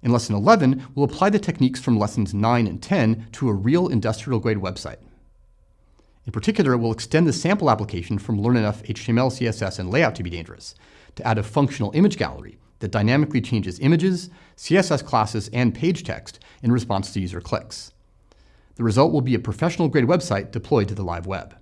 In Lesson 11, we'll apply the techniques from Lessons 9 and 10 to a real industrial-grade website. In particular, we'll extend the sample application from Learn enough HTML, CSS, and layout to be dangerous to add a functional image gallery that dynamically changes images, CSS classes, and page text in response to user clicks. The result will be a professional-grade website deployed to the live web.